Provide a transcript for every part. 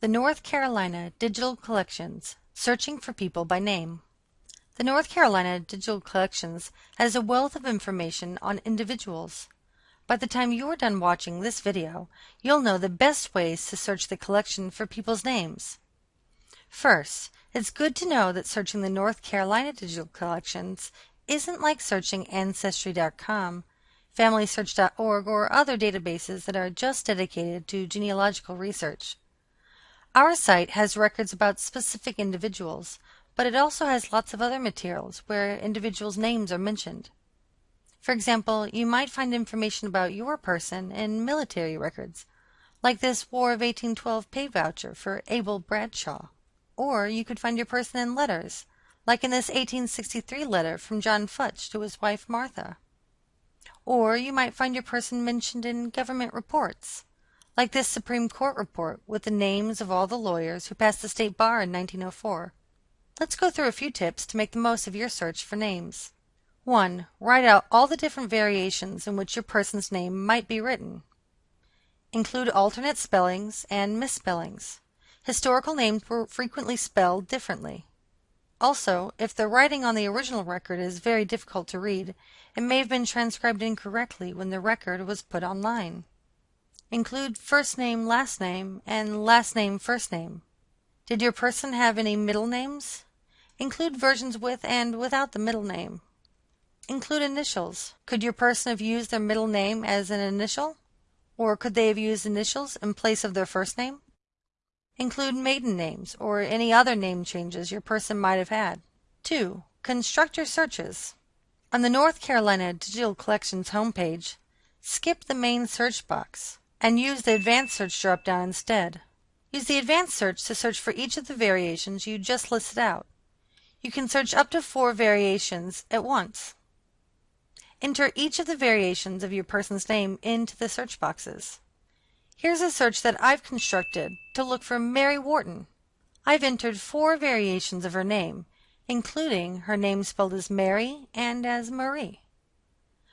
The North Carolina Digital Collections Searching for People by Name. The North Carolina Digital Collections has a wealth of information on individuals. By the time you're done watching this video, you'll know the best ways to search the collection for people's names. First, it's good to know that searching the North Carolina Digital Collections isn't like searching Ancestry.com, FamilySearch.org, or other databases that are just dedicated to genealogical research. Our site has records about specific individuals, but it also has lots of other materials where individuals' names are mentioned. For example, you might find information about your person in military records, like this War of 1812 pay voucher for Abel Bradshaw. Or you could find your person in letters, like in this 1863 letter from John Futch to his wife Martha. Or you might find your person mentioned in government reports, like this Supreme Court report with the names of all the lawyers who passed the state bar in 1904. Let's go through a few tips to make the most of your search for names. 1. Write out all the different variations in which your person's name might be written. Include alternate spellings and misspellings. Historical names were frequently spelled differently. Also, if the writing on the original record is very difficult to read, it may have been transcribed incorrectly when the record was put online. Include first name, last name, and last name, first name. Did your person have any middle names? Include versions with and without the middle name. Include initials. Could your person have used their middle name as an initial? Or could they have used initials in place of their first name? Include maiden names or any other name changes your person might have had. 2. Construct your searches. On the North Carolina Digital Collections homepage, skip the main search box and use the Advanced Search drop-down instead. Use the Advanced Search to search for each of the variations you just listed out. You can search up to four variations at once. Enter each of the variations of your person's name into the search boxes. Here's a search that I've constructed to look for Mary Wharton. I've entered four variations of her name, including her name spelled as Mary and as Marie.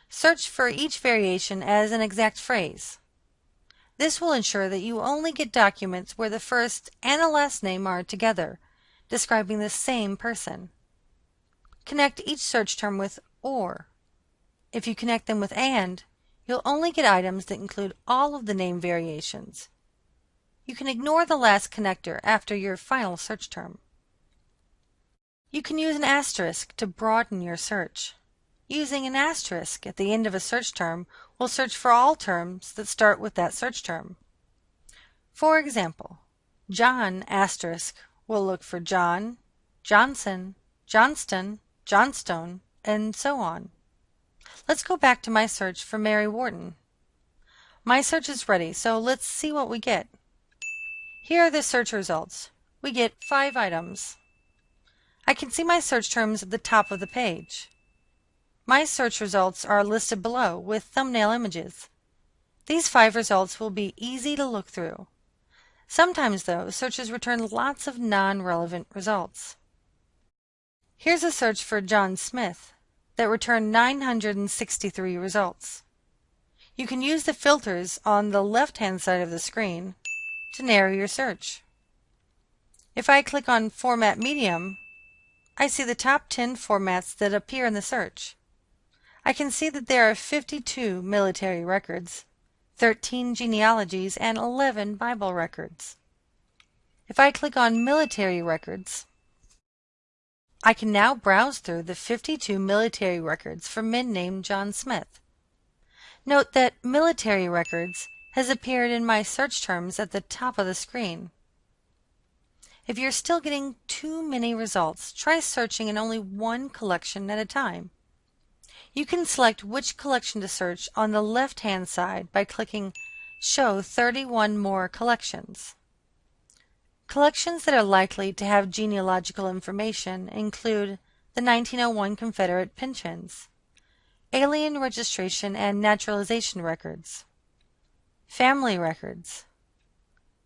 Search for each variation as an exact phrase. This will ensure that you only get documents where the first and the last name are together, describing the same person. Connect each search term with OR. If you connect them with AND, you'll only get items that include all of the name variations. You can ignore the last connector after your final search term. You can use an asterisk to broaden your search. Using an asterisk at the end of a search term will search for all terms that start with that search term. For example, John will look for John, Johnson, Johnston, Johnstone, and so on. Let's go back to my search for Mary Wharton. My search is ready, so let's see what we get. Here are the search results. We get five items. I can see my search terms at the top of the page. My search results are listed below with thumbnail images. These five results will be easy to look through. Sometimes, though, searches return lots of non-relevant results. Here's a search for John Smith that returned 963 results. You can use the filters on the left-hand side of the screen to narrow your search. If I click on Format Medium, I see the top 10 formats that appear in the search. I can see that there are 52 military records, 13 genealogies, and 11 Bible records. If I click on Military Records, I can now browse through the 52 military records for men named John Smith. Note that Military Records has appeared in my search terms at the top of the screen. If you're still getting too many results, try searching in only one collection at a time. You can select which collection to search on the left-hand side by clicking Show 31 More Collections. Collections that are likely to have genealogical information include the 1901 Confederate pensions, alien registration and naturalization records, family records,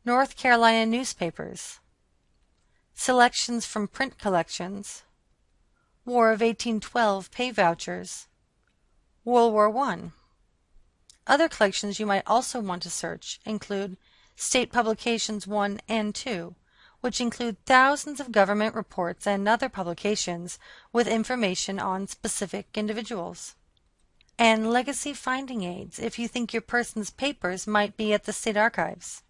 North Carolina newspapers, selections from print collections, War of 1812 pay vouchers, World War I. Other collections you might also want to search include State Publications 1 and 2, which include thousands of government reports and other publications with information on specific individuals. And legacy finding aids if you think your person's papers might be at the state archives.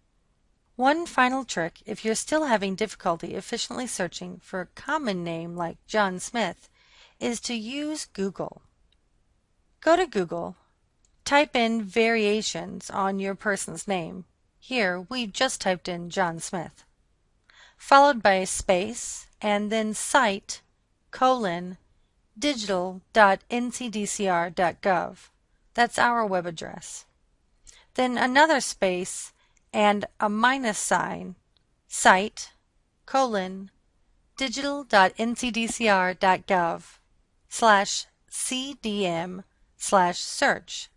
One final trick if you're still having difficulty efficiently searching for a common name like John Smith is to use Google. Go to Google, type in variations on your person's name. Here we've just typed in John Smith. Followed by a space and then site colon digital.ncdcr.gov. That's our web address. Then another space and a minus sign, site colon digital.ncdcr.gov slash cdm slash search.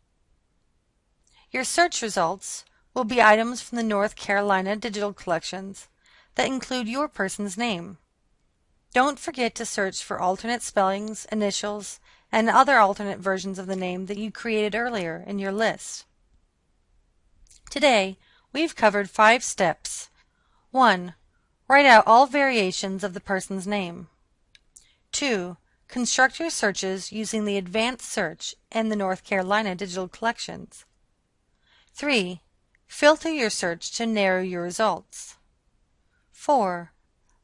Your search results will be items from the North Carolina digital collections that include your person's name. Don't forget to search for alternate spellings, initials, and other alternate versions of the name that you created earlier in your list. Today, we've covered five steps. 1. Write out all variations of the person's name. 2. Construct your searches using the advanced search in the North Carolina digital collections. 3. Filter your search to narrow your results. 4.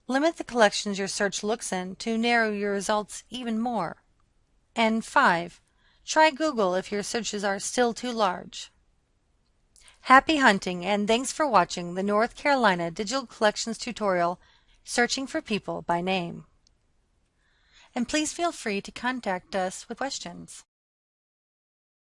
Limit the collections your search looks in to narrow your results even more. And 5. Try Google if your searches are still too large. Happy hunting and thanks for watching the North Carolina Digital Collections tutorial Searching for People by Name. And please feel free to contact us with questions.